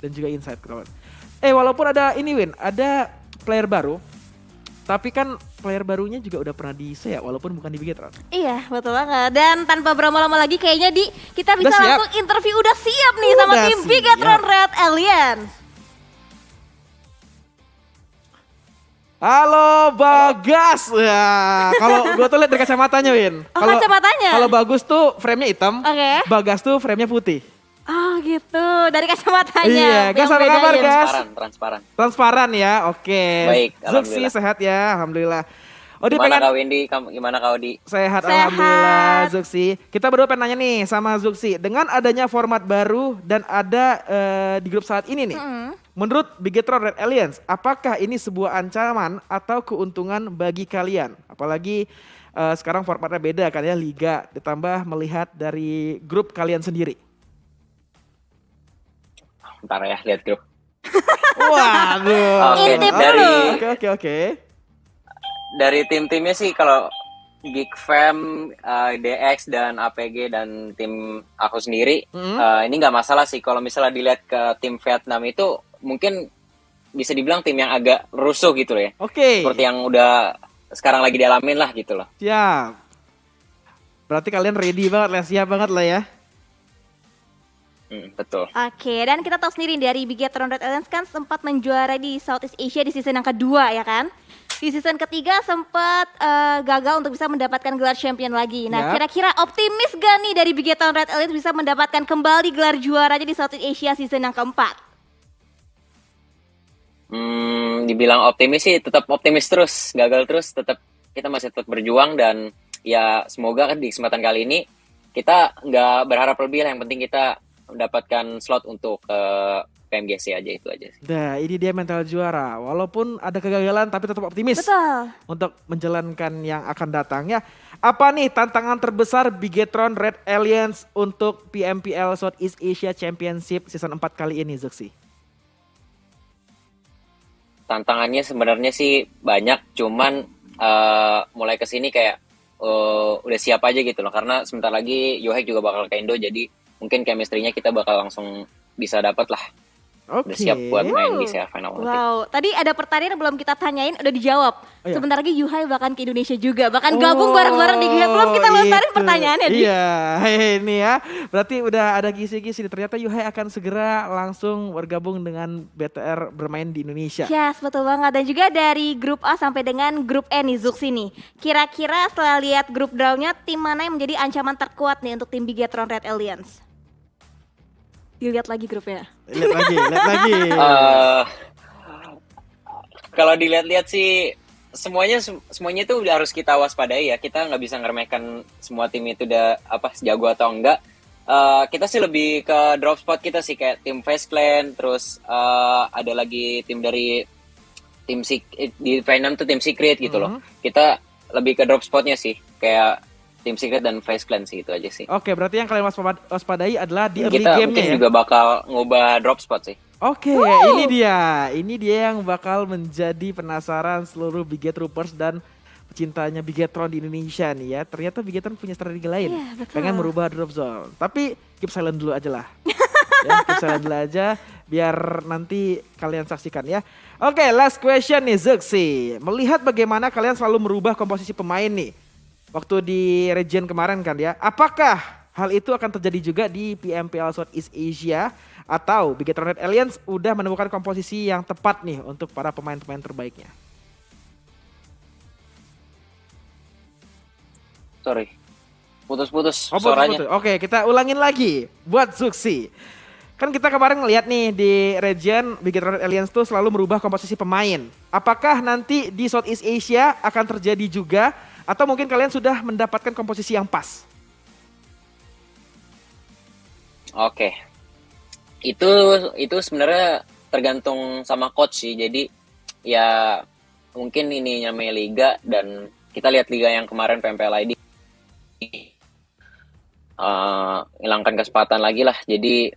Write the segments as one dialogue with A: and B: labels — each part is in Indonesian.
A: dan juga Inside kawan. Eh walaupun ada ini Win, ada player baru, tapi kan player barunya juga udah pernah di ya walaupun bukan di Bigetron.
B: Iya, betul banget. Dan tanpa berlama-lama lagi kayaknya di kita bisa langsung interview udah siap nih udah sama tim Bigetron Red Alliance.
A: Halo Bagas. Ya, kalau gue tuh lihat dari kacamatanya, Win.
B: Oh, kalo, kacamatanya.
A: Kalau bagus tuh frame-nya hitam.
B: Oke. Okay.
A: Bagas tuh frame-nya putih.
B: Oh gitu, dari kacamatanya.
A: Iya, Gas apa kabar Gas?
C: Transparan, transparan.
A: Transparan ya, oke. Okay.
C: Baik,
A: Zuxi sehat ya, Alhamdulillah.
C: Oh, gimana pengen... kau Windy? Gimana kau di?
A: Sehat, Sehat. Alhamdulillah Zuxi. Kita berdua pengen nanya nih sama Zuxi. Dengan adanya format baru dan ada uh, di grup saat ini nih. Mm -hmm. Menurut Bigetron Red Alliance, apakah ini sebuah ancaman atau keuntungan bagi kalian? Apalagi uh, sekarang formatnya beda kan ya, liga ditambah melihat dari grup kalian sendiri.
C: Ntar ya lihat grup.
A: Waduh.
C: Oke, okay, dari
A: Oke, oke, oke.
C: Dari tim-timnya sih kalau Geek Fam, uh, eh, DX dan APG dan tim aku sendiri, mm -hmm. uh, ini nggak masalah sih kalau misalnya dilihat ke tim Vietnam itu mungkin bisa dibilang tim yang agak rusuh gitu loh ya.
A: Oke. Okay.
C: Seperti yang udah sekarang lagi dialamin lah gitu loh.
A: Siap. Berarti kalian ready banget lah, siap banget lah ya.
C: Hmm, betul.
B: Oke, dan kita tahu sendiri dari Bigatron Red Alliance kan sempat menjuara di Southeast Asia di season yang kedua ya kan? Di season ketiga sempat uh, gagal untuk bisa mendapatkan gelar champion lagi. Nah, kira-kira optimis gak nih dari Bigatron Red Alliance bisa mendapatkan kembali gelar juaranya di Southeast Asia season yang keempat?
C: Hmm, dibilang optimis sih tetap optimis terus, gagal terus tetap kita masih tetap berjuang dan ya semoga kan di kesempatan kali ini kita nggak berharap lebih lah yang penting kita mendapatkan slot untuk uh, PMGC aja itu aja sih.
A: Nah, ini dia mental juara. Walaupun ada kegagalan tapi tetap optimis.
B: Betul.
A: Untuk menjalankan yang akan datang ya. Apa nih tantangan terbesar Bigetron Red Alliance untuk PMPL Southeast Asia Championship season 4 kali ini, Zuxi?
C: Tantangannya sebenarnya sih banyak, cuman uh, mulai ke sini kayak uh, udah siap aja gitu loh. Karena sebentar lagi Yohek juga bakal ke Indo, jadi mungkin chemistry-nya kita bakal langsung bisa dapat lah. Okay. Udah siap buat main di CL Final
B: nanti. Wow, tadi ada pertanyaan yang belum kita tanyain udah dijawab. Oh, iya. Sebentar lagi Yuhai bahkan ke Indonesia juga, bahkan oh, gabung bareng-bareng di Gila. Belum kita lontarin pertanyaannya.
A: Iya, hey, ini ya. Berarti udah ada kisi-kisi. Ternyata Yuhai akan segera langsung bergabung dengan BTR bermain di Indonesia.
B: Yes, betul banget. Dan juga dari grup A sampai dengan grup E nih Zux ini. Kira-kira setelah lihat grup draw-nya, tim mana yang menjadi ancaman terkuat nih untuk tim Bigetron Red Alliance? Dilihat lagi grupnya.
A: Lihat lagi, lihat lagi.
C: Uh, kalau dilihat-lihat sih semuanya semuanya itu udah harus kita waspadai ya. Kita nggak bisa ngeremehkan semua tim itu udah apa sejago atau enggak. Uh, kita sih lebih ke drop spot kita sih kayak tim Face Clan, terus uh, ada lagi tim dari tim di Venom tuh tim Secret gitu mm -hmm. loh. Mm-hmm. Kita lebih ke drop spotnya sih, kayak Tim Secret dan Face Clan sih itu aja sih.
A: Oke, berarti yang kalian waspadai adalah di early
C: Kita
A: game
C: mungkin
A: ya?
C: juga bakal ngubah drop spot sih.
A: Oke, wow. ini dia. Ini dia yang bakal menjadi penasaran seluruh Biget Troopers dan pecintanya Bigetron di Indonesia nih ya. Ternyata Bigetron punya strategi lain.
B: Yeah, betul.
A: Pengen merubah drop zone. Tapi keep silent dulu aja lah. ya, keep silent dulu aja biar nanti kalian saksikan ya. Oke, last question nih Zuxi. Melihat bagaimana kalian selalu merubah komposisi pemain nih waktu di region kemarin kan ya. Apakah hal itu akan terjadi juga di PMPL Southeast Asia atau Bigetron Red Alliance udah menemukan komposisi yang tepat nih untuk para pemain-pemain terbaiknya?
C: Sorry, putus-putus oh, suaranya. Putus.
A: Oke, kita ulangin lagi buat Zuxi. Kan kita kemarin ngeliat nih di region Bigetron Red Alliance tuh selalu merubah komposisi pemain. Apakah nanti di Southeast Asia akan terjadi juga atau mungkin kalian sudah mendapatkan komposisi yang pas?
C: Oke. Itu itu sebenarnya tergantung sama coach sih. Jadi ya mungkin ini namanya liga dan kita lihat liga yang kemarin PMPL ID uh, hilangkan kesempatan lagi lah. Jadi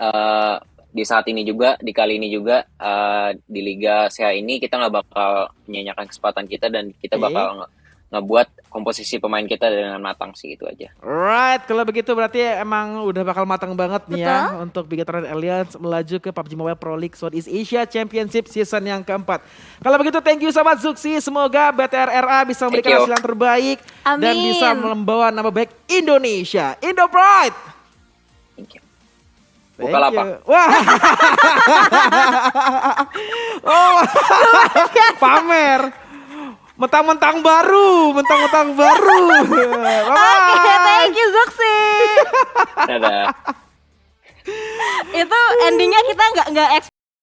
C: uh, di saat ini juga di kali ini juga uh, di liga SEA ini kita nggak bakal menyanyikan kesempatan kita dan kita bakal ngebuat komposisi pemain kita dengan matang sih itu aja.
A: Right, kalau begitu berarti emang udah bakal matang banget nih ya untuk Bigetron Alliance melaju ke PUBG Mobile Pro League Southeast Asia Championship season yang keempat. Kalau begitu thank you sobat Zuxi, semoga BTRRA bisa memberikan hasil yang terbaik dan
B: Amin.
A: bisa membawa nama baik Indonesia. Indo Pride.
C: Thank you. Bukalapak.
A: Wah. oh, pamer. Mentang-mentang baru, mentang-mentang baru.
B: Oke, thank you Zuxi.
C: Dadah.
B: Itu endingnya kita nggak nggak